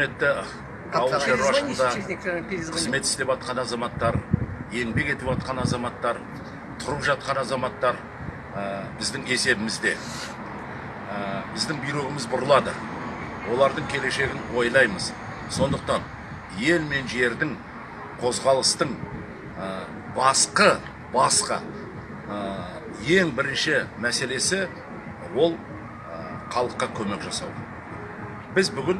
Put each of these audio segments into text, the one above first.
құрметті ауыл шаруашылығында қызмет істеп жатқан азаматтар еңбек етіп жатқан азаматтар тұрып жатқан азаматтар ә, біздің есебімізде. Ә, біздің бүйрегіміз бұрылады. Олардың келешегін ойлаймыз. Сондықтан ел мен жердің қозғалыстың ә, басқы басқа ә, ең бірінші мәселесі ол халыққа көмек жасау. Біз бүгін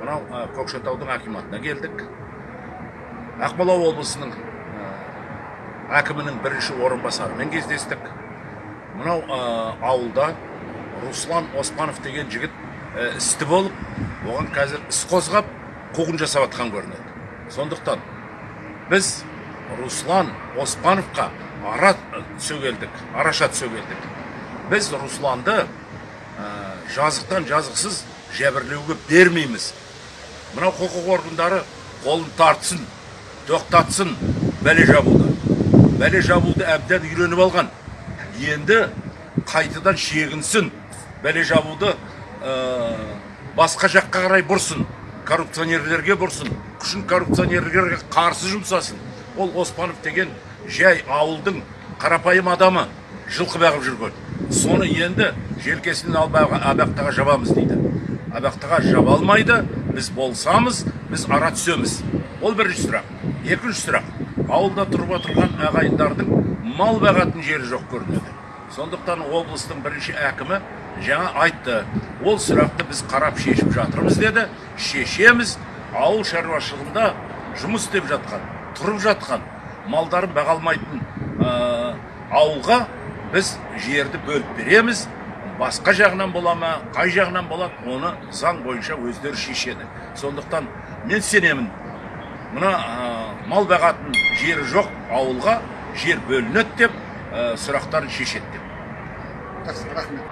мынау көкшетаудың акиматына келдік ақмола облысының әкімінің бірінші орынбасарымен кездестік мынау ауылда руслан оспанов деген жігіт істі болып оған қазір іс қозғап қуғын жасап жатқан көрінеді сондықтан біз руслан оспановқа ара түсе келдік араша түсе келдік біз русланды жазықтан жазықсыз жәбірлеуге бермейміз мынау құқық органдары қолын тартсын тоқтатсын бәле жабуды бәле жабуды әбден үйреніп алған енді қайтадан шегінсін бәле жабуды ә, басқа жаққа қарай бұрсын коррупционерлерге бұрсын күшін коррупционерлерге қарсы жұмсасын ол оспанов деген жай ауылдың қарапайым адамы жылқы бағып жүрген соны енді желкесінен алып абақтыға жабамыз дейді абақтыға жаба алмайды. Біз болсамыз біз ара түсеміз. Ол бірінші сұрақ. Екінші сұрақ. Ауылда тұрып отырған ағайындардың мал бағатын жері жоқ көрінеді. Сондықтан облыстың бірінші әкімі жаңа айтты. Ол сұрақты біз қарап шешіп жатырмыз деді. Шешеміз. Ауыл шаруашылығында жұмыс істеп жатқан тұрып жатқан малдарын баға алмайтын ә, ауылға біз жерді бөліп береміз. Басқа жағынан бола ма қай жағынан болады оны заң бойынша өздері шешеді. Сондықтан мен сенемін мына ә, мал бағатын жері жоқ ауылға жер бөлінеді деп ә, сұрақтарын шешеді деп. Рахмет.